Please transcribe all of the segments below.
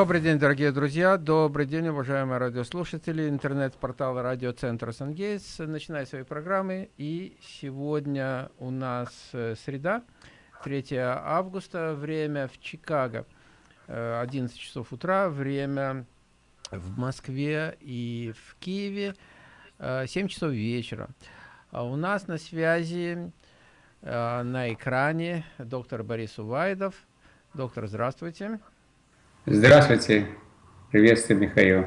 Добрый день, дорогие друзья, добрый день, уважаемые радиослушатели, интернет-портал радиоцентра Сангейтс начинает свои программы, и сегодня у нас э, среда, 3 августа, время в Чикаго, 11 э, часов утра, время в Москве и в Киеве, 7 э, часов вечера. А у нас на связи на экране доктор Борис Увайдов. Доктор, здравствуйте. Здравствуйте. Приветствую, Михаил.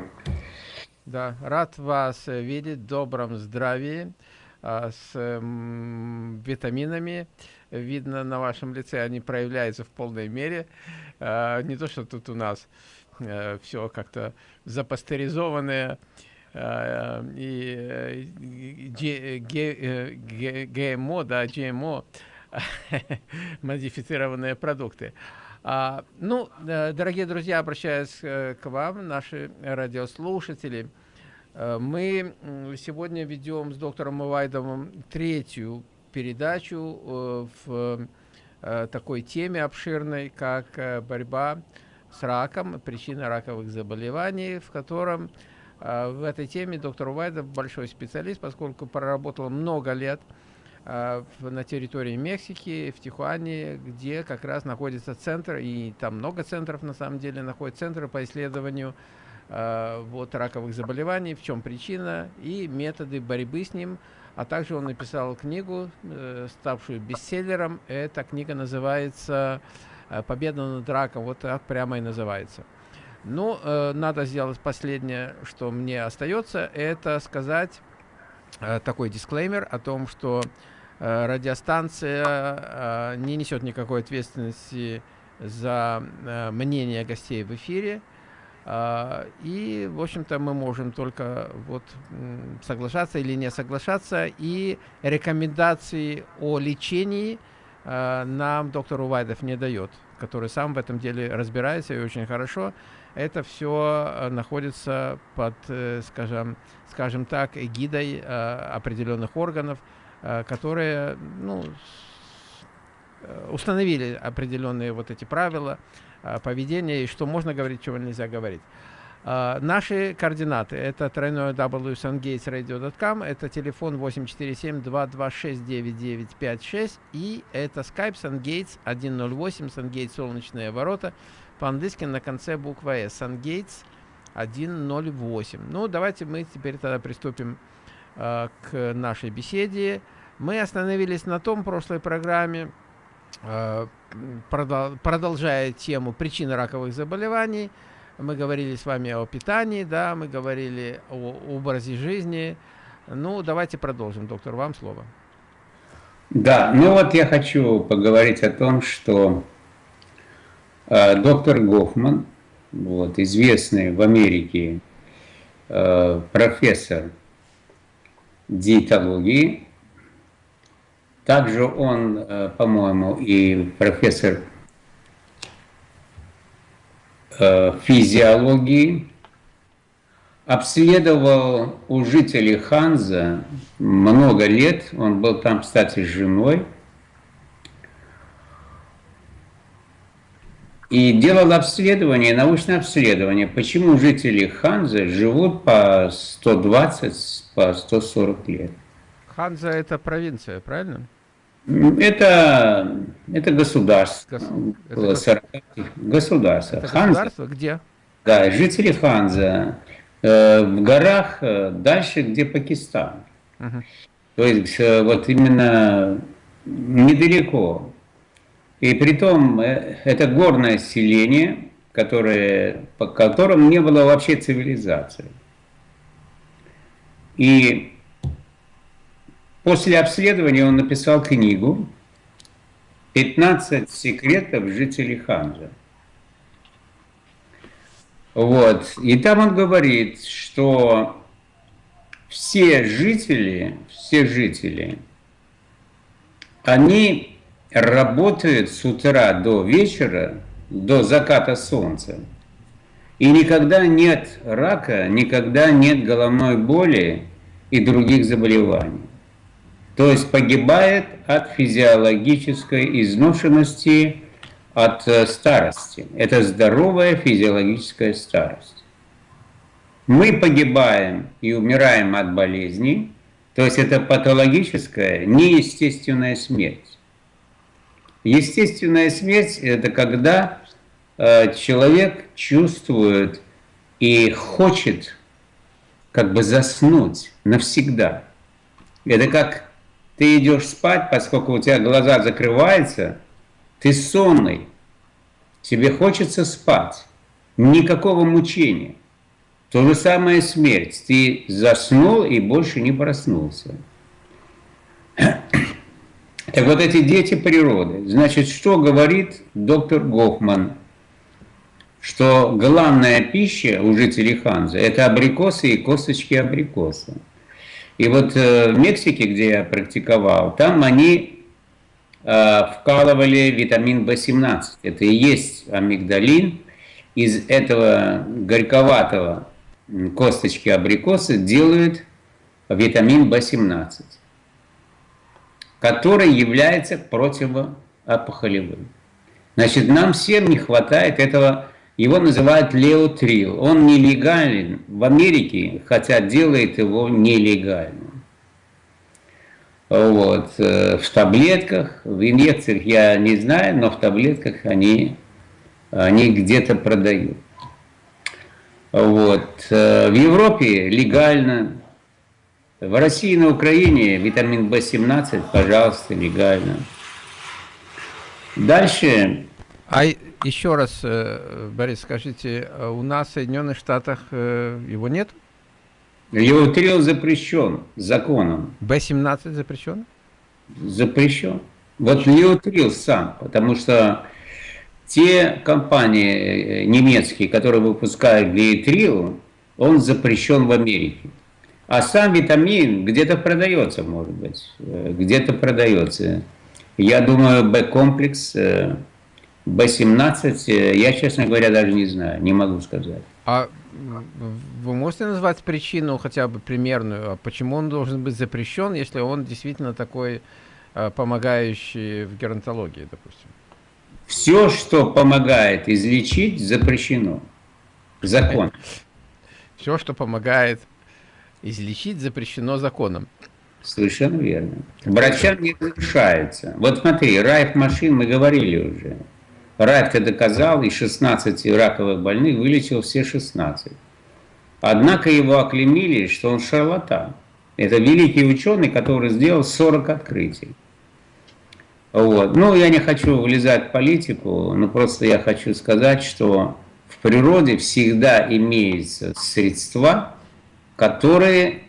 Да, рад вас видеть в добром здравии, а, с витаминами. Видно на вашем лице, они проявляются в полной мере. А, не то, что тут у нас э, все как-то запастеризованное а, и ГМО, да, GMO, модифицированные продукты. А, ну, э, дорогие друзья, обращаюсь э, к вам, наши радиослушатели. Э, мы сегодня ведем с доктором Мывайдовым третью передачу в такой теме обширной, как борьба с раком, причина раковых заболеваний, в котором в этой теме доктор Увайдов большой специалист, поскольку проработал много лет на территории Мексики, в Тихуане, где как раз находится центр, и там много центров на самом деле находятся центры по исследованию э, вот, раковых заболеваний, в чем причина и методы борьбы с ним. А также он написал книгу, э, ставшую бестселлером. Эта книга называется э, «Победа над раком». Вот так прямо и называется. Ну, э, надо сделать последнее, что мне остается, это сказать э, такой дисклеймер о том, что Э, радиостанция э, не несет никакой ответственности за э, мнение гостей в эфире. И, в общем-то, мы можем только вот соглашаться или не соглашаться. И рекомендации о лечении нам доктор Увайдов не дает, который сам в этом деле разбирается и очень хорошо. Это все находится под, скажем, скажем так, эгидой определенных органов, Э, которые ну, э, установили определенные вот эти правила э, поведения и что можно говорить, чего нельзя говорить. Uh, наши координаты это тройное www.sungatesradio.com, это телефон 847-226-9956 и это skype sungates 108, sungates солнечные ворота, по-английски на конце буква S, sungates 108. Ну, давайте мы теперь тогда приступим uh, к нашей беседе. Мы остановились на том прошлой программе, э, продолжая тему причины раковых заболеваний. Мы говорили с вами о питании, да, мы говорили о образе жизни. Ну, давайте продолжим, доктор, вам слово. Да, ну вот я хочу поговорить о том, что э, доктор Гофман, вот, известный в Америке э, профессор диетологии, также он, э, по-моему, и профессор э, физиологии, обследовал у жителей Ханза много лет, он был там, кстати, с женой, и делал обследование, научное обследование, почему жители Ханза живут по 120, по 140 лет. Ханза это провинция, правильно? Это, это государство. Гос... Это государство. Это Ханза. государство где? Да, жители Ханза. Э, в горах э, дальше, где Пакистан. Угу. То есть э, вот именно недалеко. И при том это горное селение, которое, по которым не было вообще цивилизации. И После обследования он написал книгу «15 секретов жителей Ханза». Вот. И там он говорит, что все жители, все жители, они работают с утра до вечера, до заката солнца. И никогда нет рака, никогда нет головной боли и других заболеваний то есть погибает от физиологической изношенности, от э, старости. Это здоровая физиологическая старость. Мы погибаем и умираем от болезней, то есть это патологическая, неестественная смерть. Естественная смерть – это когда э, человек чувствует и хочет как бы заснуть навсегда. Это как ты идешь спать, поскольку у тебя глаза закрываются, ты сонный, тебе хочется спать, никакого мучения. То же самое смерть, ты заснул и больше не проснулся. Так вот эти дети природы. Значит, что говорит доктор Гофман? Что главная пища у жителей Ханзы – это абрикосы и косточки абрикоса. И вот э, в Мексике, где я практиковал, там они э, вкалывали витамин В17. Это и есть амигдалин. Из этого горьковатого косточки абрикоса делают витамин В17, который является противоопухолевым. Значит, нам всем не хватает этого его называют леотрил. Он нелегален в Америке, хотя делает его нелегальным. Вот. Э, в таблетках, в инъекциях я не знаю, но в таблетках они, они где-то продают. Вот. Э, в Европе легально. В России и на Украине витамин В17, пожалуйста, легально. Дальше. А еще раз, э, Борис, скажите, а у нас в Соединенных Штатах э, его нет? Леотрил запрещен законом. Б-17 запрещен? Запрещен. Вот леотрил сам, потому что те компании э, немецкие, которые выпускают леотрил, он запрещен в Америке. А сам витамин где-то продается, может быть, где-то продается. Я думаю, Б-комплекс Б-17, э, я, честно говоря, даже не знаю, не могу сказать. А вы можете назвать причину хотя бы примерную, а почему он должен быть запрещен, если он действительно такой э, помогающий в геронтологии, допустим? Все, что помогает излечить, запрещено. Закон. Все, что помогает излечить, запрещено законом. Совершенно верно. Врачам не разрешается. Вот смотри, Райф машин мы говорили уже. Райф это доказал, и 16 раковых больных вылечил все 16. Однако его оклемили, что он шарлатан. Это великий ученый, который сделал 40 открытий. Вот. Ну, я не хочу влезать в политику, но просто я хочу сказать, что в природе всегда имеются средства, которые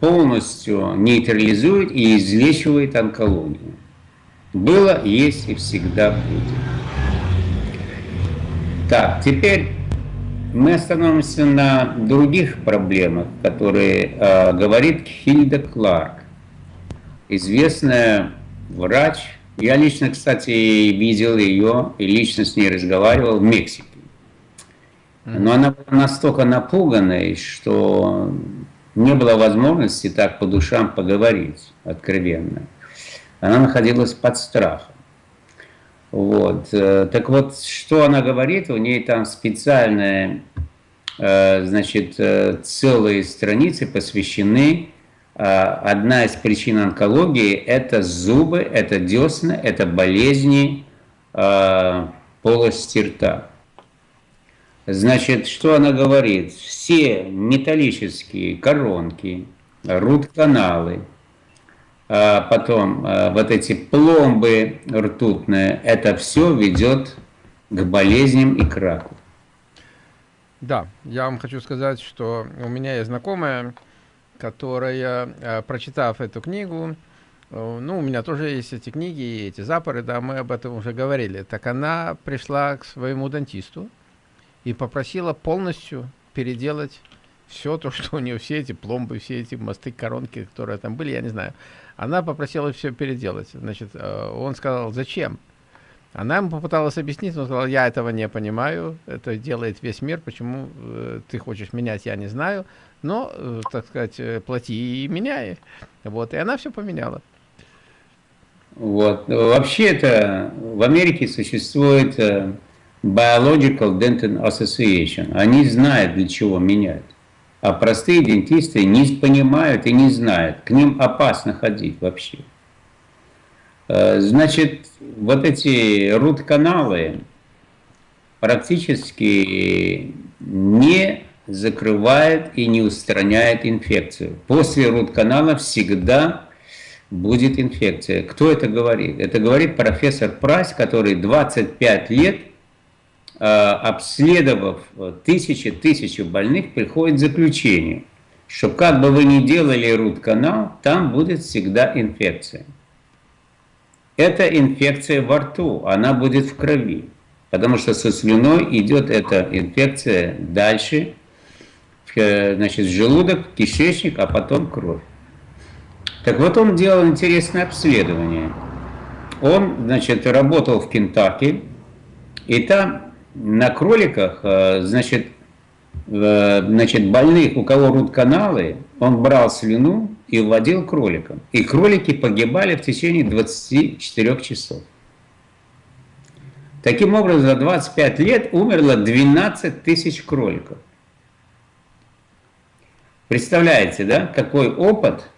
полностью нейтрализуют и излечивают онкологию. Было, есть и всегда будет. Так, теперь мы остановимся на других проблемах, которые э, говорит Хильда Кларк, известная врач. Я лично, кстати, видел ее и лично с ней разговаривал в Мексике. Но она была настолько напуганной, что не было возможности так по душам поговорить откровенно. Она находилась под страхом. Вот. Э, так вот, что она говорит, у нее там специальные, э, значит, э, целые страницы посвящены. Одна из причин онкологии – это зубы, это десна, это болезни полости рта. Значит, что она говорит? Все металлические коронки, рут-каналы, а потом а, вот эти пломбы ртутные, это все ведет к болезням и к раку. Да, я вам хочу сказать, что у меня есть знакомая, которая, а, прочитав эту книгу, ну, у меня тоже есть эти книги и эти запоры, да, мы об этом уже говорили. Так она пришла к своему дантисту и попросила полностью переделать все то, что у нее, все эти пломбы, все эти мосты, коронки, которые там были, я не знаю. Она попросила все переделать. Значит, э, он сказал, зачем? Она ему попыталась объяснить, он сказал, я этого не понимаю, это делает весь мир, почему э, ты хочешь менять, я не знаю, но, э, так сказать, плати и меняй. Вот, и она все поменяла. Вот. Вообще это в Америке существует Biological Dental Association. Они знают, для чего менять. А простые дентисты не понимают и не знают. К ним опасно ходить вообще. Э, значит, вот эти рут-каналы практически не закрывает и не устраняет инфекцию. После рут-канала всегда будет инфекция. Кто это говорит? Это говорит профессор Прайс, который 25 лет, обследовав тысячи-тысячу больных, приходит к заключению, что как бы вы ни делали рут-канал, там будет всегда инфекция. Это инфекция во рту, она будет в крови. Потому что со слюной идет эта инфекция дальше, значит, желудок, кишечник, а потом кровь. Так вот он делал интересное обследование. Он, значит, работал в Кентаки, и там на кроликах, э, значит, э, значит, больных, у кого рут-каналы, он брал слюну и вводил кроликам. И кролики погибали в течение 24 часов. Таким образом, за 25 лет умерло 12 тысяч кроликов. Представляете, да, какой опыт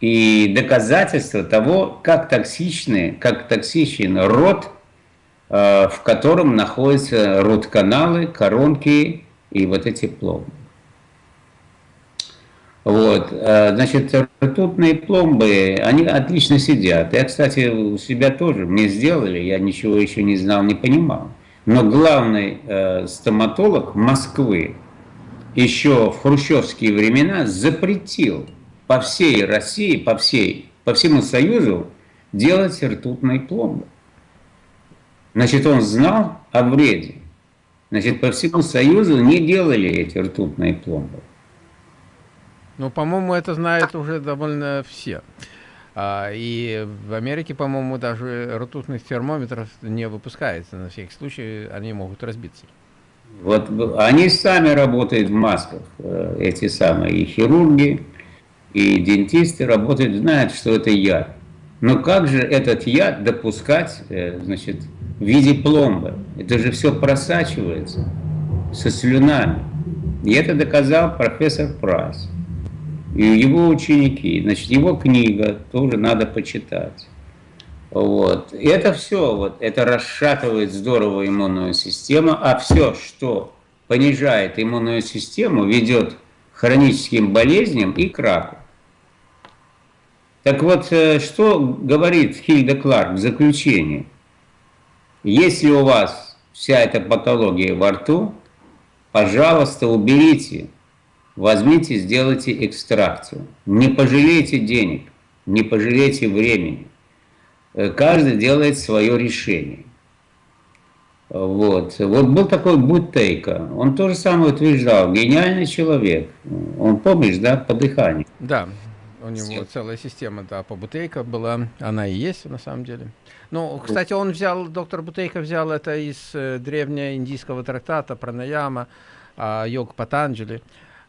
и доказательство того, как токсичны, как токсичен рот, в котором находятся рот-каналы, коронки и вот эти пломбы. Вот, э, значит, ртутные пломбы, они отлично сидят. Я, кстати, у себя тоже, мне сделали, я ничего еще не знал, не понимал. Но главный э, стоматолог Москвы еще в хрущевские времена запретил по всей России, по, всей, по всему Союзу делать ртутные пломбы. Значит, он знал о вреде. Значит, по всему Союзу не делали эти ртутные пломбы. Ну, по-моему, это знают уже довольно все. А, и в Америке, по-моему, даже ртутных термометров не выпускается. На всякий случай они могут разбиться. Вот они сами работают в масках, э, эти самые и хирурги, и дентисты работают, знают, что это яд. Но как же этот яд допускать, э, значит, в виде пломбы? Это же все просачивается со слюнами. И это доказал профессор Прайс. И его ученики. Значит, его книга тоже надо почитать. Вот. И это все, вот, это расшатывает здорово иммунную систему, а все, что понижает иммунную систему, ведет к хроническим болезням и к раку. Так вот, э, что говорит Хильда Кларк в заключении? Если у вас вся эта патология во рту, пожалуйста, уберите, возьмите, сделайте экстракцию. Не пожалейте денег, не пожалейте времени. Э, каждый делает свое решение. Вот. вот был такой Бутейко, он тоже самое утверждал, гениальный человек. Он, помнишь, да, по дыханию. Да, у него целая система, да, по Бутейко была, она и есть на самом деле. Ну, кстати, он взял, доктор Бутейко взял это из э, древнеиндийского трактата про Наяма, э, йог Патанджали.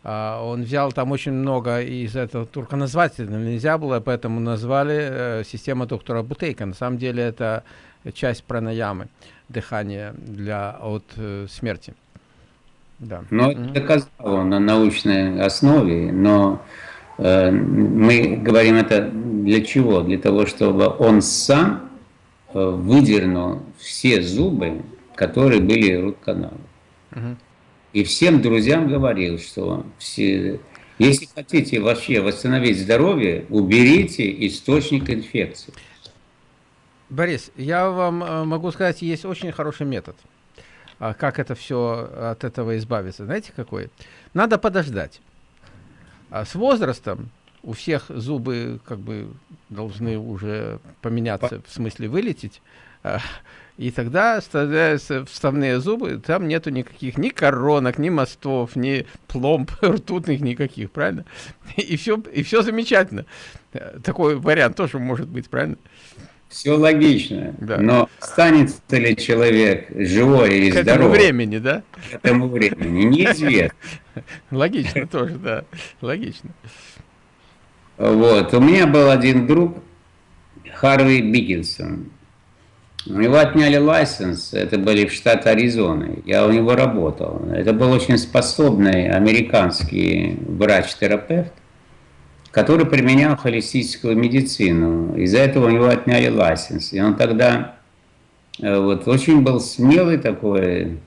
Uh, он взял там очень много из этого, только назвать нельзя было, поэтому назвали uh, система доктора Бутейка. На самом деле это часть пранаямы, дыхания для, от uh, смерти. Да. Но mm -hmm. доказал он на научной основе, но э, мы говорим это для чего? Для того, чтобы он сам э, выдернул все зубы, которые были рут-каналом. Mm -hmm. И всем друзьям говорил, что все, если хотите вообще восстановить здоровье, уберите источник инфекции. Борис, я вам э, могу сказать, есть очень хороший метод, а, как это все от этого избавиться. Знаете какой? Надо подождать. А с возрастом у всех зубы как бы должны уже поменяться, в смысле вылететь. А, и тогда вставляются вставные зубы, там нету никаких ни коронок, ни мостов, ни пломб ртутных никаких, правильно? И все, и все замечательно. Такой вариант тоже может быть, правильно? Все логично, да. но останется ли человек живой или здоровый? К этому времени, да? К этому времени, неизвестно. Логично тоже, да, логично. Вот, у меня был один друг, Харви Биггинсон. У него отняли лайсенс, это были в штат Аризоны, я у него работал. Это был очень способный американский врач-терапевт, который применял холистическую медицину. Из-за этого у него отняли лайсенс. И он тогда э, вот, очень был смелый такой,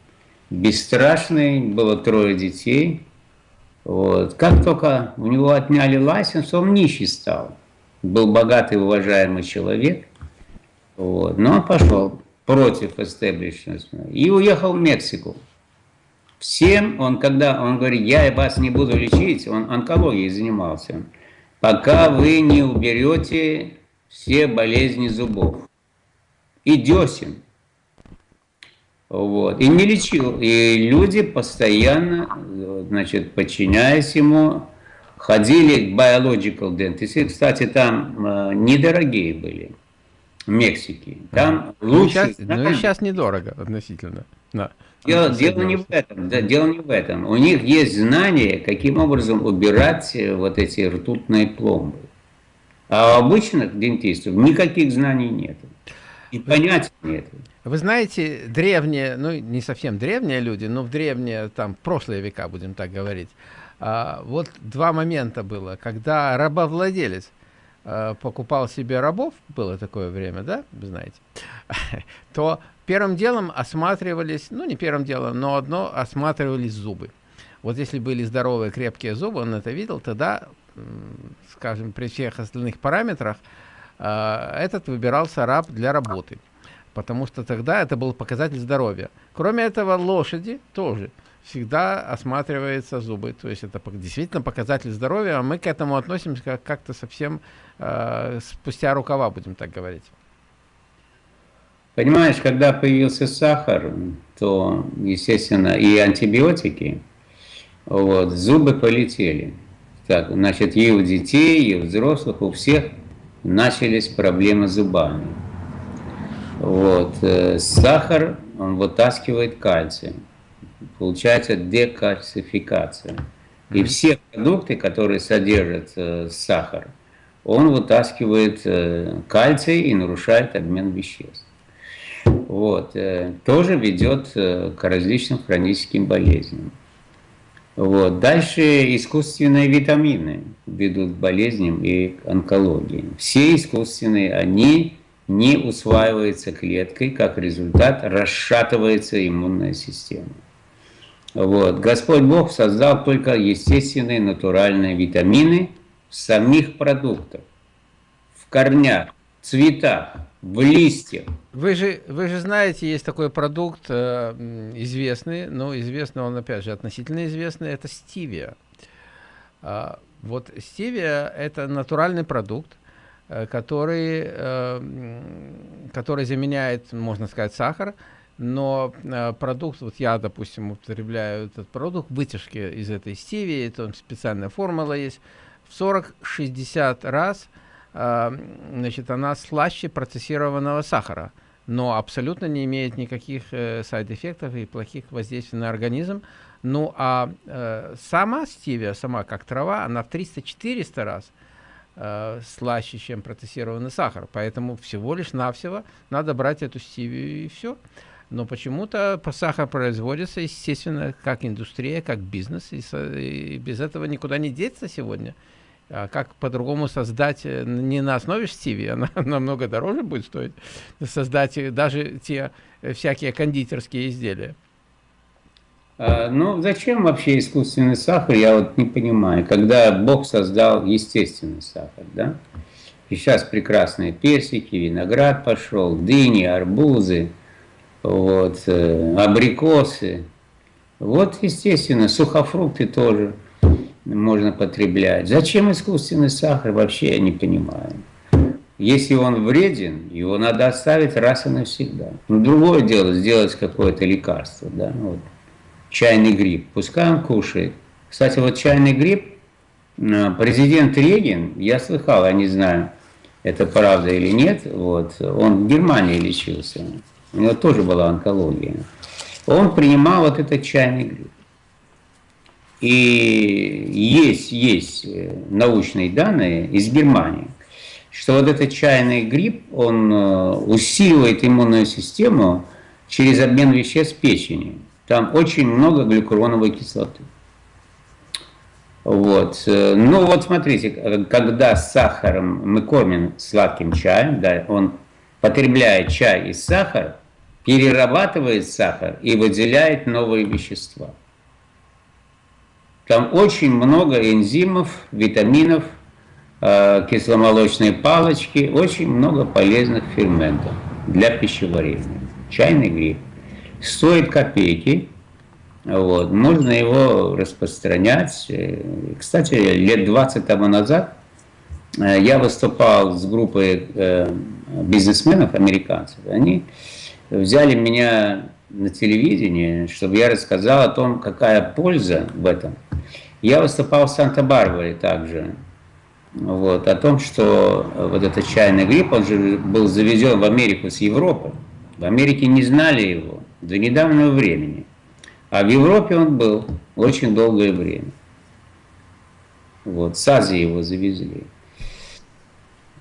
бесстрашный, было трое детей. Вот. Как только у него отняли лайсенс, он нищий стал. Был богатый, уважаемый человек. Вот. Но он пошел против эстеблишмента и уехал в Мексику. Всем он, когда он говорит, я вас не буду лечить, он онкологией занимался, пока вы не уберете все болезни зубов и десен. Вот. И не лечил. И люди постоянно, значит, подчиняясь ему, ходили к biological dentist. Кстати, там э, недорогие были в Мексике. Там ну, лучше... Сейчас, ну и сейчас недорого относительно. Да. Дело, дело не в этом, да, дело не в этом. У них есть знание, каким образом убирать э, вот эти ртутные пломбы. А у обычных дентистов никаких знаний нет. И понятия нет. Вы знаете, древние, ну не совсем древние люди, но в древние, там, прошлые века, будем так говорить, а, вот два момента было, когда рабовладелец а, покупал себе рабов, было такое время, да, знаете, то первым делом осматривались, ну не первым делом, но одно, осматривались зубы. Вот если были здоровые, крепкие зубы, он это видел, тогда, скажем, при всех остальных параметрах, а, этот выбирался раб для работы потому что тогда это был показатель здоровья. Кроме этого, лошади тоже всегда осматриваются зубы, то есть это действительно показатель здоровья, а мы к этому относимся как-то совсем э, спустя рукава, будем так говорить. Понимаешь, когда появился сахар, то, естественно, и антибиотики, вот, зубы полетели. Так, значит, и у детей, и у взрослых, у всех начались проблемы с зубами. Вот. Э, сахар, он вытаскивает кальций. Получается декальцификация. И все продукты, которые содержат э, сахар, он вытаскивает э, кальций и нарушает обмен веществ. Вот. Э, тоже ведет э, к различным хроническим болезням. Вот. Дальше искусственные витамины ведут к болезням и к онкологии. Все искусственные, они не усваивается клеткой, как результат расшатывается иммунная система. Вот. Господь Бог создал только естественные натуральные витамины в самих продуктах, в корнях, цветах, в листьях. Вы же, вы же знаете, есть такой продукт э, известный, но известный он, опять же, относительно известный, это стивия. А, вот стивия – это натуральный продукт, Э, который, э, который заменяет, можно сказать, сахар, но э, продукт, вот я, допустим, употребляю этот продукт, вытяжки из этой стивии, там специальная формула есть, в 40-60 раз значит, она слаще процессированного сахара, но абсолютно не имеет никаких сайд-эффектов и плохих воздействий на организм. Ну а сама стивия, сама как трава, она в 300-400 раз э, слаще, чем процессированный сахар. Поэтому всего лишь навсего надо брать эту стивию и все. Но почему-то сахар производится, естественно, как индустрия, как бизнес, и, и без этого никуда не деться сегодня. А как по-другому создать э, не на основе стиви, она намного дороже будет стоить, создать даже те э, всякие кондитерские изделия. А, ну, зачем вообще искусственный сахар, я вот не понимаю. Когда Бог создал естественный сахар, да? И сейчас прекрасные персики, виноград пошел, дыни, арбузы, вот, э, абрикосы. Вот, естественно, сухофрукты тоже можно потреблять. Зачем искусственный сахар, вообще я не понимаю. Если он вреден, его надо оставить раз и навсегда. Но другое дело сделать какое-то лекарство, да, вот чайный гриб, пускай он кушает. Кстати, вот чайный гриб, э, президент Регин, я слыхал, я не знаю, это правда или нет, вот, он в Германии лечился, у него тоже была онкология. Он принимал вот этот чайный гриб. И есть, есть э, научные данные из Германии, что вот этот чайный гриб, он э, усиливает иммунную систему через обмен веществ печени. Там очень много глюкуроновой кислоты. Вот. Ну вот смотрите, когда с сахаром мы кормим сладким чаем, да, он потребляет чай и сахар, перерабатывает сахар и выделяет новые вещества. Там очень много энзимов, витаминов, э, кисломолочные палочки, очень много полезных ферментов для пищеварения. Чайный гриб. Стоит копейки, вот, можно его распространять. Э, кстати, лет 20 тому назад э, я выступал с группой бизнесменов, американцев. Они взяли меня на телевидении, чтобы я рассказал о том, какая польза в этом. Я выступал в Санта-Барбаре также, вот, о том, что вот этот чайный грипп, он же был завезен в Америку с Европы. В Америке не знали его до недавнего времени. А в Европе он был очень долгое время. Вот, с Азии его завезли.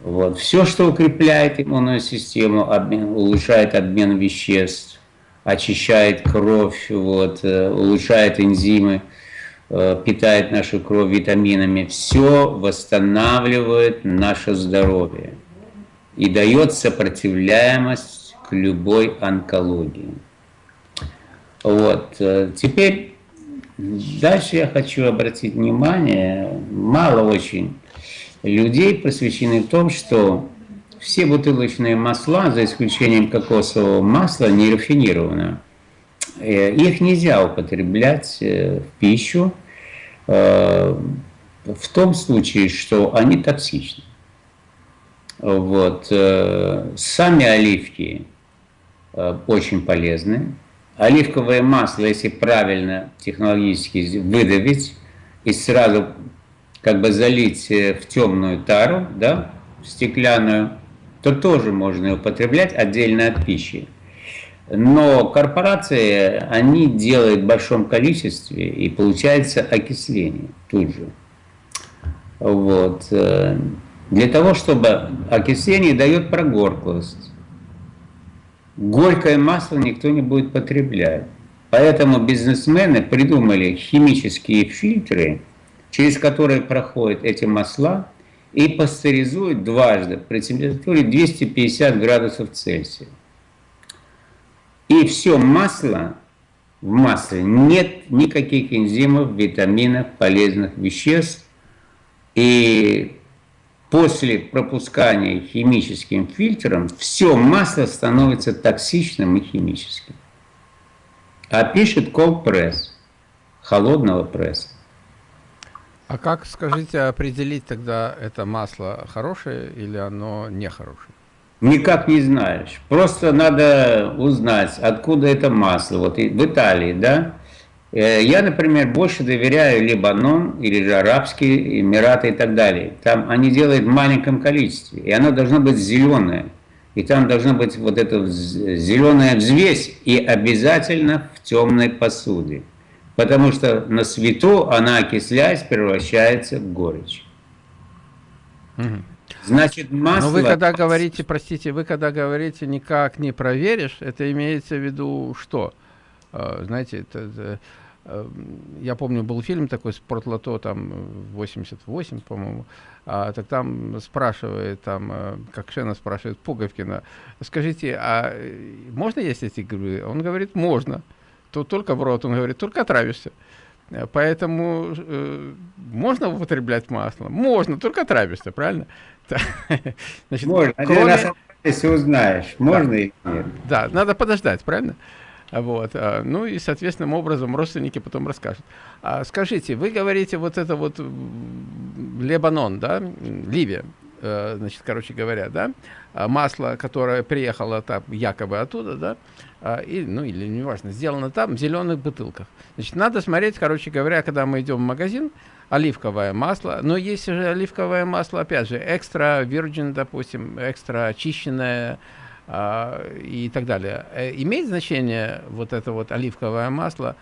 Вот. Все, что укрепляет иммунную систему, обмен, улучшает обмен веществ, очищает кровь, вот, э, улучшает энзимы, э, питает нашу кровь витаминами, все восстанавливает наше здоровье и дает сопротивляемость к любой онкологии. Вот. Э, теперь дальше я хочу обратить внимание, мало очень людей просвещены в том, что все бутылочные масла, за исключением кокосового масла, не рафинированы. Э, их нельзя употреблять э, в пищу э, в том случае, что они токсичны. Вот. Сами оливки очень полезны. Оливковое масло, если правильно технологически выдавить и сразу как бы залить э, в темную тару, да, стеклянную, то тоже можно употреблять отдельно от пищи. Но корпорации, они делают в большом количестве, и получается окисление тут же. Вот. Э, для того, чтобы окисление дает прогорклость. Горькое масло никто не будет потреблять. Поэтому бизнесмены придумали химические фильтры, через которые проходят эти масла и пастеризуют дважды при температуре 250 градусов Цельсия. И все масло, в масле нет никаких энзимов, витаминов, полезных веществ. И после пропускания химическим фильтром все масло становится токсичным и химическим. А пишет cold press, холодного пресса. А как, скажите, определить тогда это масло хорошее или оно нехорошее? Никак не знаешь. Просто надо узнать, откуда это масло. Вот в Италии, да? Э, я, например, больше доверяю Либанон или же Арабские Эмираты и так далее. Там они делают в маленьком количестве, и оно должно быть зеленое. И там должна быть вот эта зеленая взвесь, и обязательно в темной посуде потому что на свету она, окисляясь, превращается в горечь. Угу. Значит, масло... Но вы когда говорите, простите, вы когда говорите никак не проверишь, это имеется в виду что? А, знаете, это, это, э, я помню, был фильм такой «Спортлото», там, 88, по-моему, а, так там спрашивает, там, э, как Шена спрашивает Пуговкина, скажите, а э, можно есть эти грибы? Он говорит, можно то только в рот, он говорит, только отравишься. Э, поэтому э, можно употреблять масло? Можно, только отравишься, правильно? Значит, можно, кроме... если узнаешь, можно да. или нет. Да, надо подождать, правильно? Вот. А, ну и, соответственным образом, родственники потом расскажут. А, скажите, вы говорите вот это вот Лебанон, да, Ливия, значит, короче говоря, да, а масло, которое приехало там якобы оттуда, да, а, и, ну или неважно, сделано там в зеленых бутылках. Значит, надо смотреть, короче говоря, когда мы идем в магазин, оливковое масло, но есть же оливковое масло, опять же, экстра virgin, допустим, экстра очищенное а, и так далее. Э, имеет значение вот это вот оливковое масло,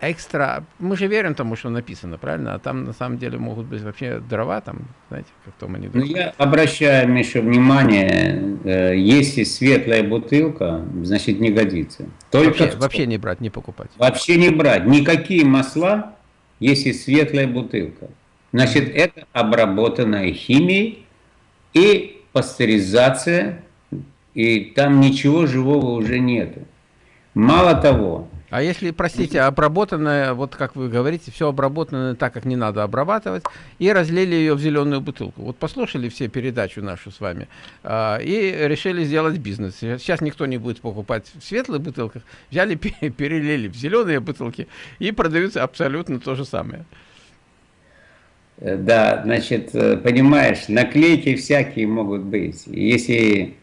экстра... Мы же верим тому, что написано, правильно? А там на самом деле могут быть вообще дрова, там, знаете, как в том анекдоте. Ну, я обращаю, Миша, внимание, э, если светлая бутылка, значит, не годится. Только вообще, вообще не брать, не покупать. Вообще не брать. Никакие масла, если светлая бутылка. Значит, это обработанная химией и пастеризация, и там ничего живого уже нету. Мало того, а если, простите, обработанное, вот как вы говорите, все обработанное так, как не надо обрабатывать, и разлили ее в зеленую бутылку. Вот послушали все передачу нашу с вами э, и решили сделать бизнес. Сейчас никто не будет покупать в светлых бутылках, взяли, перелили в зеленые бутылки и продаются абсолютно то же самое. Э, да, значит, э, понимаешь, наклейки всякие могут быть. Если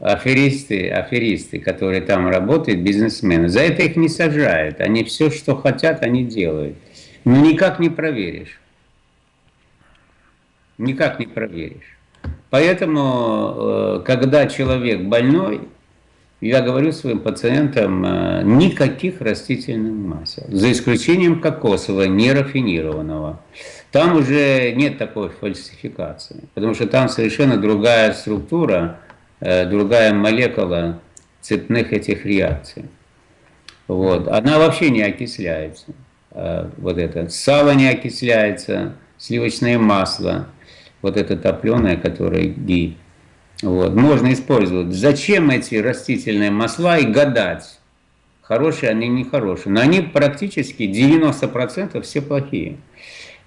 аферисты, аферисты, которые там работают, бизнесмены, за это их не сажают. Они все, что хотят, они делают. Но никак не проверишь. Никак не проверишь. Поэтому, э, когда человек больной, я говорю своим пациентам, э, никаких растительных масел, за исключением кокосового, нерафинированного. Там уже нет такой фальсификации, потому что там совершенно другая структура, другая молекула цепных этих реакций. Вот. Она вообще не окисляется. Э, вот это. Сало не окисляется, сливочное масло, вот это топленое, которое ги. Вот. Можно использовать. Зачем эти растительные масла и гадать? Хорошие они, не хорошие. Но они практически 90% все плохие.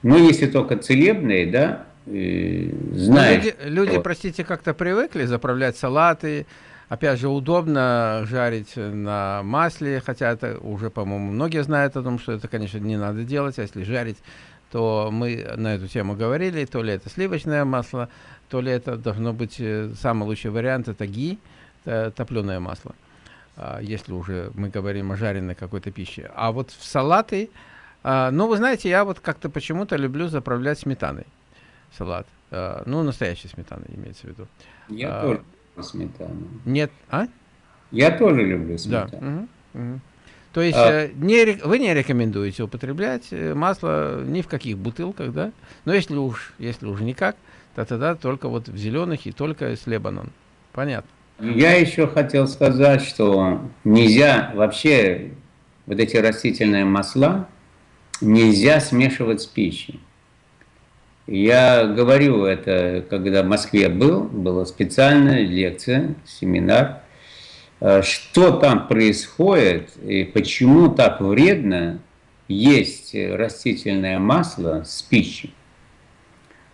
Но если только целебные, да, знаешь. Люди, люди, простите, как-то привыкли заправлять салаты. Опять же, удобно жарить на масле, хотя это уже, по-моему, многие знают о том, что это, конечно, не надо делать, а если жарить, то мы на эту тему говорили, то ли это сливочное масло, то ли это должно быть э, самый лучший вариант, это ги, это топленое масло, а, если уже мы говорим о жареной какой-то пище. А вот в салаты, а, ну, вы знаете, я вот как-то почему-то люблю заправлять сметаной салат. А, ну, настоящий сметана имеется в виду. Я а, тоже люблю сметану. Нет, а? Я тоже люблю сметану. Да. Угу, угу. То есть а, э, не, вы не рекомендуете употреблять э, масло ни в каких бутылках, да? Но если уж, если уж никак, то тогда только вот в зеленых и только с Лебанон. Понятно. Я еще хотел сказать, что нельзя вообще вот эти растительные масла нельзя смешивать с пищей. Я говорю это, когда в Москве был, была специальная лекция, семинар, э, что там происходит и почему так вредно есть растительное масло с пищей.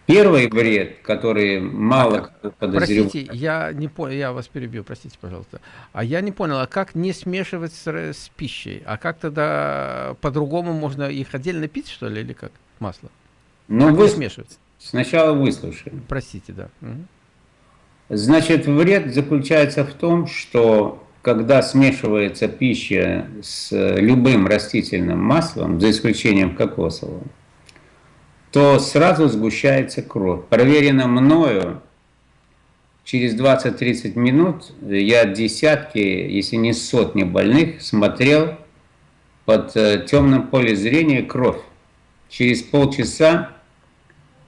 Первый вред, который мало кто подозревает. Простите, я не понял, я вас перебью, простите, пожалуйста. А я не понял, а как не смешивать с, с пищей? А как тогда по-другому можно их отдельно пить, что ли, или как масло? Ну, вы смешивается. Сначала выслушаем. Простите, да. Значит, вред заключается в том, что когда смешивается пища с любым растительным маслом, за исключением кокосового, то сразу сгущается кровь. Проверено мною, через 20-30 минут я десятки, если не сотни больных смотрел под э, темным поле зрения кровь. Через полчаса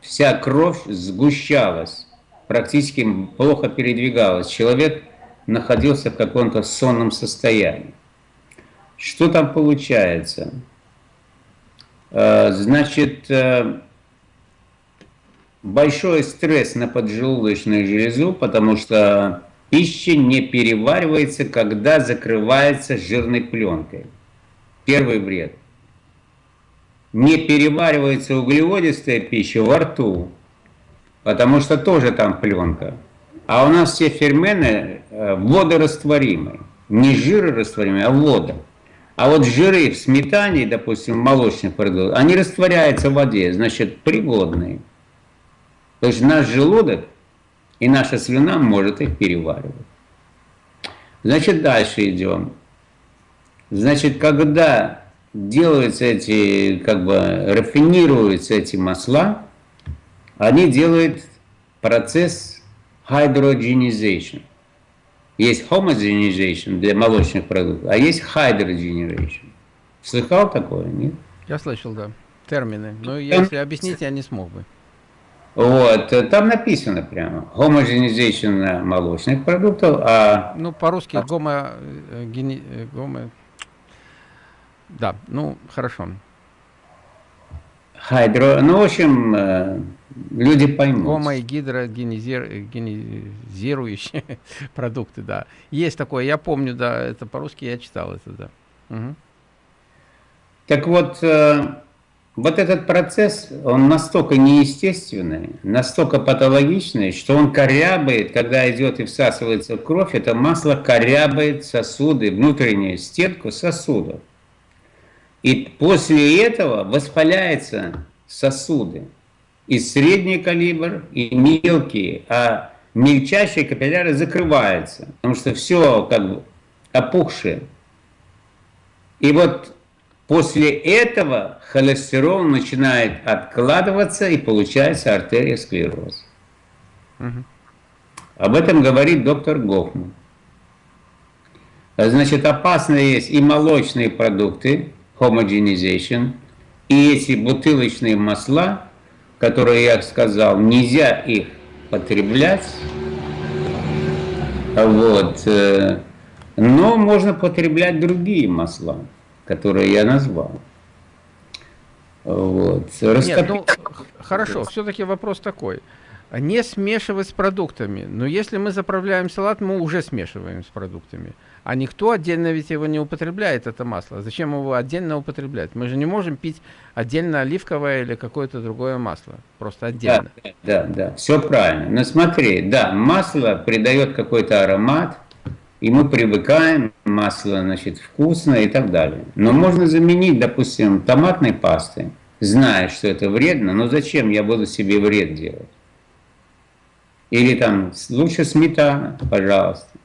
вся кровь сгущалась, практически плохо передвигалась. Человек находился в каком-то сонном состоянии. Что там получается? Э, значит, э, большой стресс на поджелудочную железу, потому что пища не переваривается, когда закрывается жирной пленкой. Первый вред – не переваривается углеводистая пища во рту, потому что тоже там пленка. А у нас все фермены э, водорастворимые. Не жирорастворимые, а вода. А вот жиры в сметане, допустим, в молочных продуктах, они растворяются в воде, значит, пригодные. То есть наш желудок и наша слюна может их переваривать. Значит, дальше идем. Значит, когда делаются эти, как бы рафинируются эти масла, они делают процесс hydrogenization. Есть homogenization для молочных продуктов, а есть hydrogenization. Слыхал такое, нет? Я слышал, да. Термины. Но если объяснить, я не смог бы. Вот, там написано прямо. Homogenization молочных продуктов, а... Ну, по-русски гомо... Гени... гомо... Да, ну, хорошо. Хайдро... Ну, в общем, э, люди поймут. Гомо и гидрогенизирующие продукты, да. Есть такое, я помню, да, это по-русски я читал это, да. Угу. Так вот, э, вот этот процесс, он настолько неестественный, настолько патологичный, что он корябает, когда идет и всасывается в кровь, это масло корябает сосуды, внутреннюю стенку сосудов. И после этого воспаляются сосуды. И средний калибр, и мелкие, а мельчайшие капилляры закрываются, потому что все как бы опухшее. И вот После этого холестерол начинает откладываться и получается артериосклероз. Угу. Об этом говорит доктор Гофман. Значит, опасно есть и молочные продукты, homogenization, и эти бутылочные масла, которые я сказал, нельзя их потреблять. Вот. Э, но можно потреблять другие масла которые я назвал. Вот. Раскоп... Нет, ну, хорошо, все-таки вопрос такой. Не смешивать с продуктами. Но если мы заправляем салат, мы уже смешиваем с продуктами. А никто отдельно ведь его не употребляет, это масло. Зачем его отдельно употреблять? Мы же не можем пить отдельно оливковое или какое-то другое масло. Просто отдельно. Да, да, да, все правильно. Но смотри, да, масло придает какой-то аромат, и мы привыкаем, масло, значит, вкусное и так далее. Но можно заменить, допустим, томатной пастой, зная, что это вредно, но зачем я буду себе вред делать? Или там, лучше сметана, пожалуйста.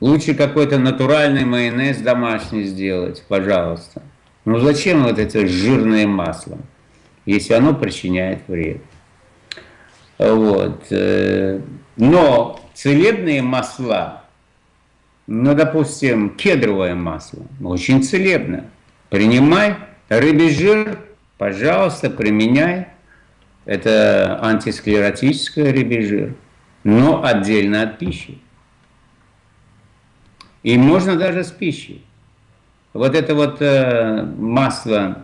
Лучше какой-то натуральный майонез домашний сделать, пожалуйста. Ну зачем вот это жирное масло, если оно причиняет вред? Вот. Э, но целебные масла ну, допустим, кедровое масло, очень целебно. Принимай рыбий жир, пожалуйста, применяй. Это антисклеротическое рыбий жир, но отдельно от пищи. И можно даже с пищей. Вот это вот э, масло,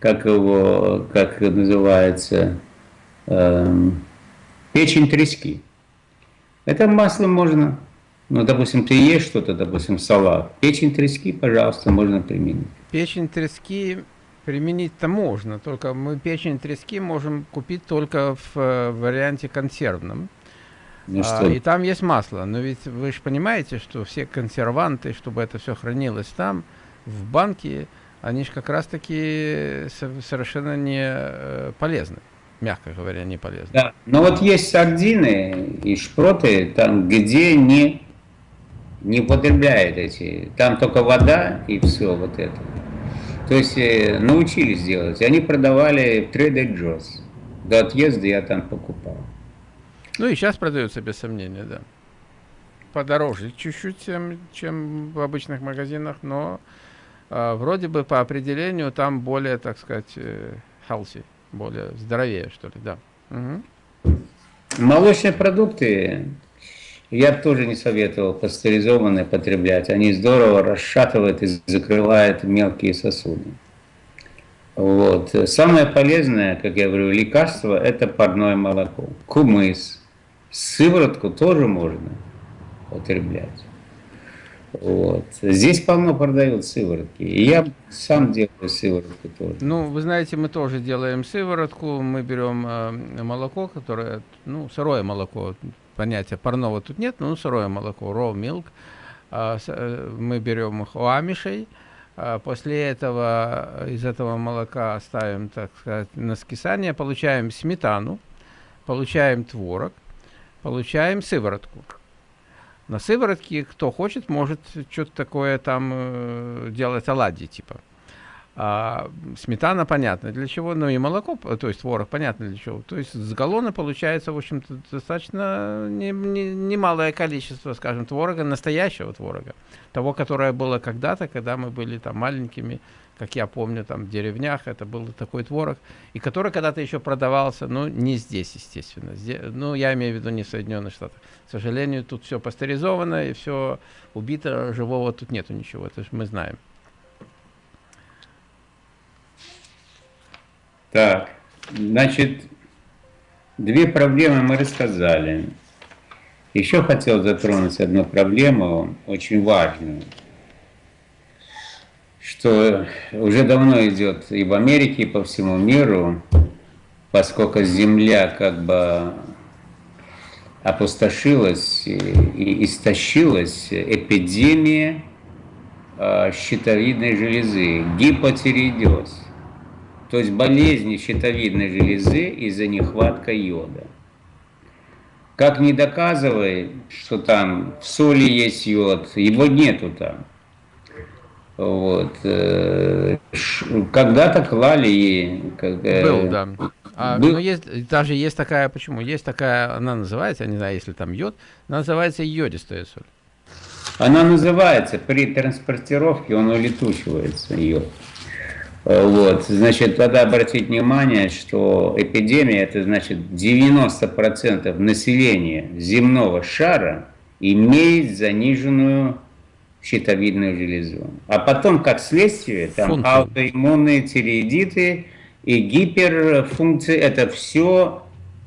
как его, как называется, э, печень трески. Это масло можно ну, допустим, ты ешь что-то, допустим, салат. Печень трески, пожалуйста, можно применить. Печень трески применить-то можно, только мы печень трески можем купить только в э, варианте консервном. Ну, а, и там есть масло, но ведь вы же понимаете, что все консерванты, чтобы это все хранилось там, в банке, они же как раз-таки совершенно не э, полезны мягко говоря, не полезны. Да, но вот есть сардины и шпроты, там, где не не употребляет эти, там только вода и все вот это. То есть э, научились делать. Они продавали в Trader Joe's. До отъезда я там покупал. Ну и сейчас продаются, без сомнения, да. Подороже чуть-чуть, чем, чем в обычных магазинах, но э, вроде бы по определению там более, так сказать, э, healthy, более здоровее, что ли, да. Угу. Молочные продукты я тоже не советовал пастеризованные потреблять. Они здорово расшатывают и закрывают мелкие сосуды. Вот. Самое полезное, как я говорю, лекарство – это парное молоко. Кумыс. Сыворотку тоже можно употреблять. Вот. Здесь полно продают сыворотки. И я сам делаю сыворотку тоже. Ну, вы знаете, мы тоже делаем сыворотку. Мы берем э, молоко, которое, ну, сырое молоко, понятия парного тут нет, но ну, сырое молоко, raw milk. А, э, мы берем их у. А, после этого из этого молока ставим, так сказать, на скисание, получаем сметану, получаем творог, получаем сыворотку. На сыворотке, кто хочет, может что-то такое там э, делать оладьи, типа. А сметана понятно для чего, но и молоко, то есть творог понятно для чего. То есть с галлона получается, в общем-то, достаточно немалое не, не количество, скажем, творога, настоящего творога. Того, которое было когда-то, когда мы были там маленькими, как я помню, там в деревнях, это был такой творог, и который когда-то еще продавался, но не здесь, естественно. Здесь, ну, я имею в виду не в Соединенных Штатах. К сожалению, тут все пастеризовано, и все убито, живого тут нету ничего, это же мы знаем. Так, значит, две проблемы мы рассказали. Еще хотел затронуть одну проблему, очень важную, что уже давно идет и в Америке, и по всему миру, поскольку Земля как бы опустошилась и истощилась, эпидемия а, щитовидной железы, гипотиреидез то есть болезни щитовидной железы из-за нехватка йода. Как не доказывай, что там в соли есть йод, его нету там. Вот. Э, когда-то клали... Э, Был, да. А, был... Ну, есть, даже есть такая, почему? Есть такая, она называется, я не знаю, если там йод, называется йодистая соль. Она называется, при транспортировке он улетучивается, йод. Вот, значит, тогда обратить внимание, что эпидемия, это значит 90% населения земного шара имеет заниженную щитовидную железу. А потом, как следствие, там Функции. аутоиммунные тиреидиты и гиперфункции, это все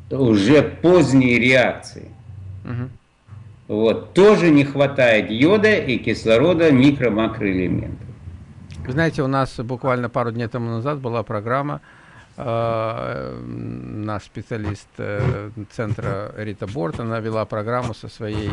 уже поздние реакции. Угу. Вот, тоже не хватает йода и кислорода, микро-макроэлементов. Вы знаете, у нас буквально пару дней тому назад была программа, э, наш специалист э, центра Рита Борт, она вела программу со своей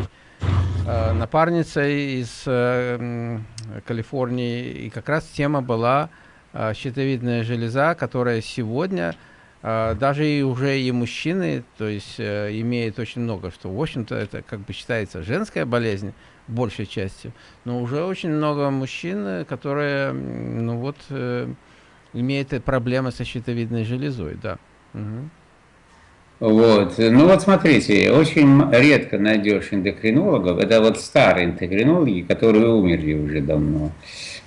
напарницей из э, Калифорнии, и как раз тема была э, щитовидная железа, которая сегодня э, даже и уже и мужчины, то есть э, имеет очень много, что в общем-то это как бы считается женская болезнь, большей части. Но уже очень много мужчин, которые, ну вот, э, имеют проблемы со щитовидной железой, да. Угу. Вот. Ну вот смотрите, очень редко найдешь эндокринологов, это вот старые эндокринологи, которые умерли уже давно,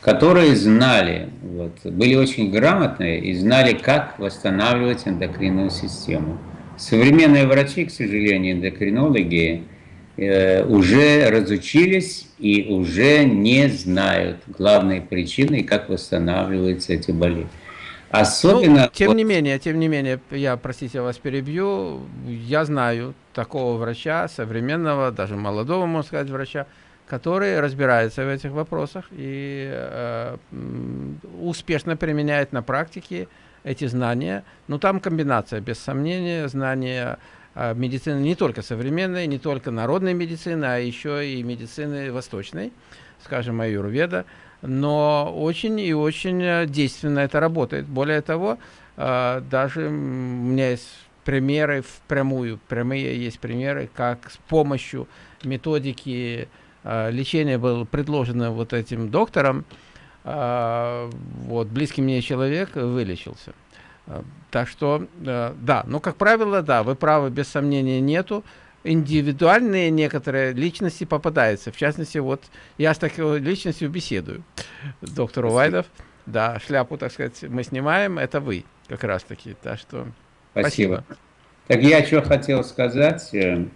которые знали, вот, были очень грамотные и знали, как восстанавливать эндокринную систему. Современные врачи, к сожалению, эндокринологи, Э, уже разучились и уже не знают главной причины, как восстанавливаются эти болезни. Особенно... Ну, тем не менее, тем не менее, я, простите, вас перебью, я знаю такого врача, современного, даже молодого, можно сказать, врача, который разбирается в этих вопросах и э, успешно применяет на практике эти знания. Ну, там комбинация, без сомнения, знания а, медицины не только современной, не только народной медицины, а еще и медицины восточной, скажем, аюрведа. Но очень и очень э, действенно это работает. Более того, а, даже у меня есть примеры впрямую, прямые есть примеры, как с помощью методики а, лечения был предложено вот этим доктором, вот, близкий мне человек вылечился. Э, так что, э, да, но, как правило, да, вы правы, без сомнения нету. Индивидуальные некоторые личности попадаются. В частности, вот я с такой личностью беседую. Доктор Увайдов, да, шляпу, так сказать, мы снимаем, это вы как раз-таки. Так что спасибо. спасибо. Так я что хотел сказать. Э,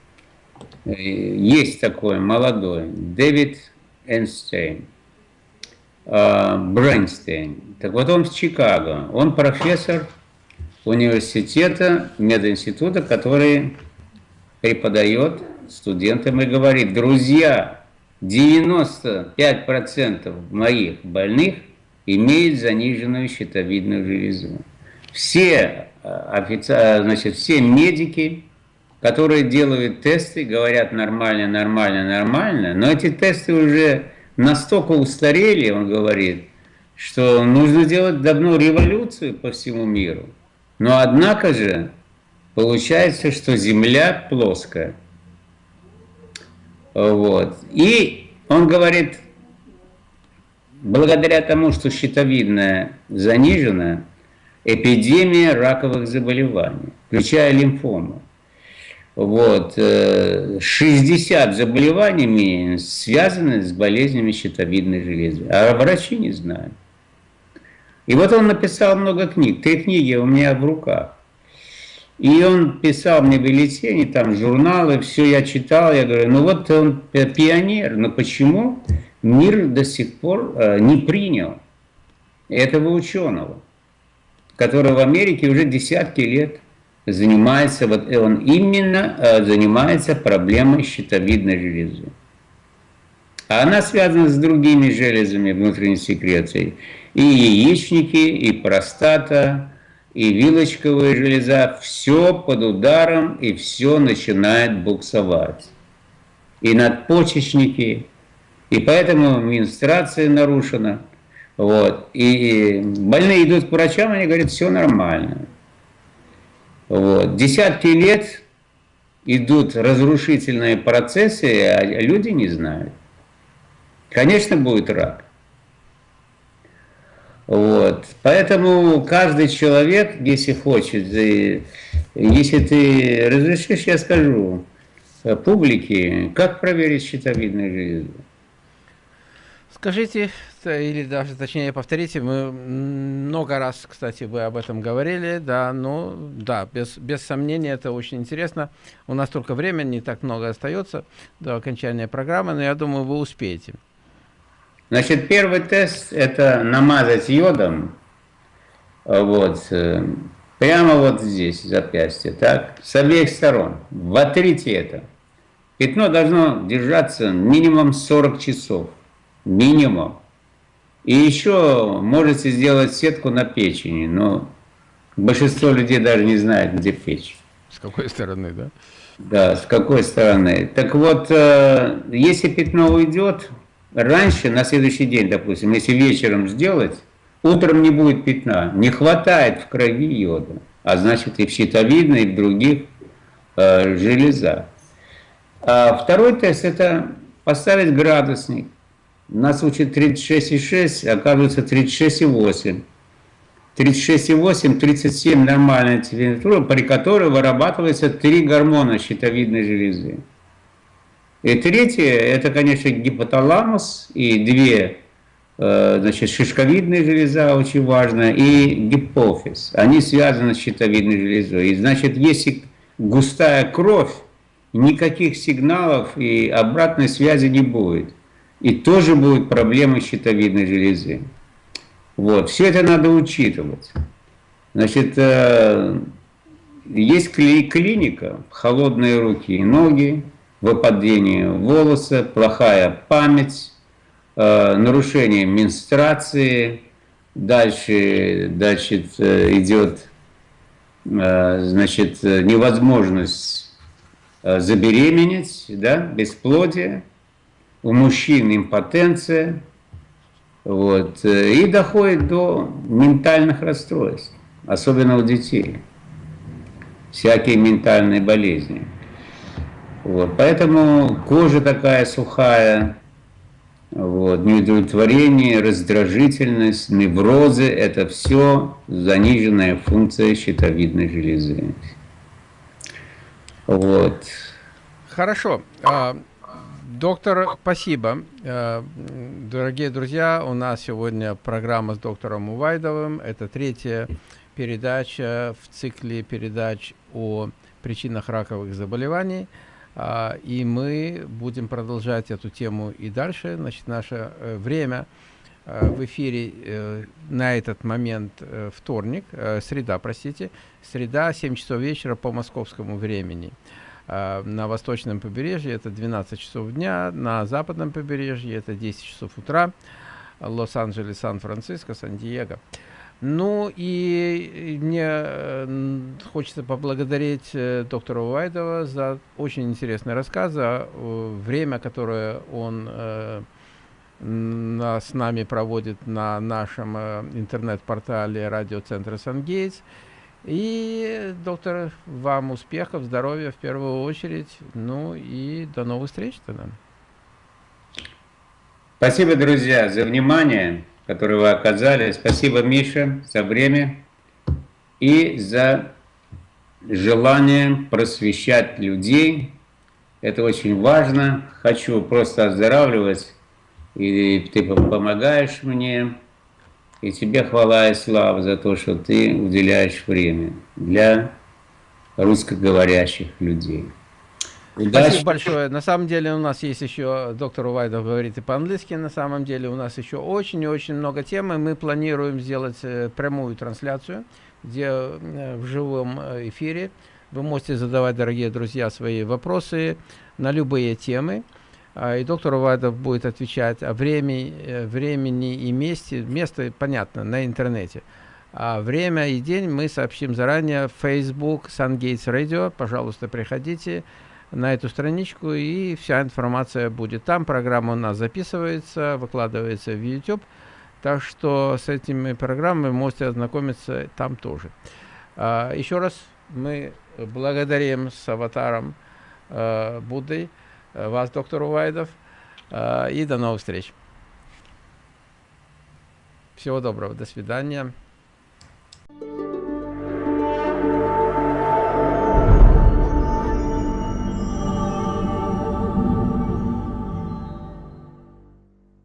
есть такой молодой Дэвид Эйнштейн. Брейнстейн. Так вот он в Чикаго. Он профессор университета, мединститута, который преподает студентам и говорит, друзья, 95% моих больных имеют заниженную щитовидную железу. Все, э, офици... значит, все медики, которые делают тесты, говорят нормально, нормально, нормально, но эти тесты уже настолько устарели, он говорит, что нужно делать давно революцию по всему миру. Но однако же получается, что Земля плоская. Вот. И он говорит, благодаря тому, что щитовидная занижена, эпидемия раковых заболеваний, включая лимфому. Вот, 60 э, заболеваниями связаны с болезнями щитовидной железы, а врачи не знают. И вот он написал много книг, три книги у меня в руках. И он писал мне бюллетени, там журналы, все я читал, я говорю, ну вот он пионер, но почему мир до сих пор э, не принял этого ученого, который в Америке уже десятки лет занимается, вот он именно э, занимается проблемой щитовидной железы. А она связана с другими железами внутренней секреции. И яичники, и простата, и вилочковая железа. Все под ударом, и все начинает буксовать. И надпочечники, и поэтому менструация нарушена. Вот. И больные идут к врачам, они говорят, все нормально. Вот. Десятки лет идут разрушительные процессы, а люди не знают. Конечно, будет рак. Вот. Поэтому каждый человек, если хочет, если ты разрешишь, я скажу публике, как проверить щитовидную железу. Скажите, или даже точнее повторите, мы много раз, кстати, вы об этом говорили, да, ну, да, без, без сомнения, это очень интересно. У нас только времени не так много остается до окончания программы, но я думаю, вы успеете. Значит, первый тест – это намазать йодом, вот, э, прямо вот здесь, запястье, так, с обеих сторон. Вотрите это. Пятно должно держаться минимум 40 часов. Минимум. И еще можете сделать сетку на печени, но большинство людей даже не знает, где печь. С какой стороны, да? Да, с какой стороны. Так вот, э, если пятно уйдет, раньше, на следующий день, допустим, если вечером сделать, утром не будет пятна. Не хватает в крови йода, а значит и в щитовидной, и в других э, железах. А второй тест – это поставить градусник. Нас учат 36,6, оказывается 36,8. 36,8, 37 нормальная температура, при которой вырабатывается три гормона щитовидной железы. И третье, это, конечно, гипоталамус и две, э, значит, шишковидная железа очень важная и гипофиз. Они связаны с щитовидной железой. И, значит, если густая кровь, никаких сигналов и обратной связи не будет. И тоже будут проблемы щитовидной железы. Вот, все это надо учитывать. Значит, э, есть клиника, холодные руки и ноги, выпадение волоса, плохая память, э, нарушение менструации, дальше, дальше э, идет э, значит, невозможность забеременеть, да, бесплодие, у мужчин импотенция, вот, и доходит до ментальных расстройств, особенно у детей, всякие ментальные болезни. Вот, поэтому кожа такая сухая, вот, неудовлетворение, раздражительность, неврозы – это все заниженная функция щитовидной железы. Вот. Хорошо. А, доктор, спасибо. А, дорогие друзья, у нас сегодня программа с доктором Увайдовым. Это третья передача в цикле передач о причинах раковых заболеваний. А, и мы будем продолжать эту тему и дальше. Значит, наше э, время э, в эфире э, на этот момент вторник, среда, простите, среда, 7 часов вечера по московскому времени. А, на восточном побережье это 12 часов дня, на западном побережье это 10 часов утра, Лос-Анджелес, Сан-Франциско, Сан-Диего. Ну и мне э, хочется поблагодарить э, доктора Уайдова за очень интересный рассказ, за э, время, которое он с нами проводит на нашем интернет-портале радиоцентра Сангейтс. И, доктор, вам успехов, здоровья в первую очередь. Ну и до новых встреч тогда. Спасибо, друзья, за внимание, которое вы оказали. Спасибо, Миша, за время и за желание просвещать людей. Это очень важно. Хочу просто оздоравливать, и ты помогаешь мне. И тебе хвала и слава за то, что ты уделяешь время для русскоговорящих людей. Спасибо большое. На самом деле у нас есть еще, доктор Увайдов говорит и по-английски, на самом деле у нас еще очень и очень много тем, и мы планируем сделать э, прямую трансляцию, где э, в живом э, эфире вы можете задавать, дорогие друзья, свои вопросы на любые темы. А, и доктор Увайдов будет отвечать о времени, времени и месте. Место, понятно, на интернете. А время и день мы сообщим заранее в Facebook SunGates Radio. Пожалуйста, приходите на эту страничку, и вся информация будет там. Программа у нас записывается, выкладывается в YouTube. Так что с этими программами можете ознакомиться там тоже. А, еще раз мы благодарим с аватаром э, Будды э, вас, доктор Увайдов, э, и до новых встреч. Всего доброго, до свидания.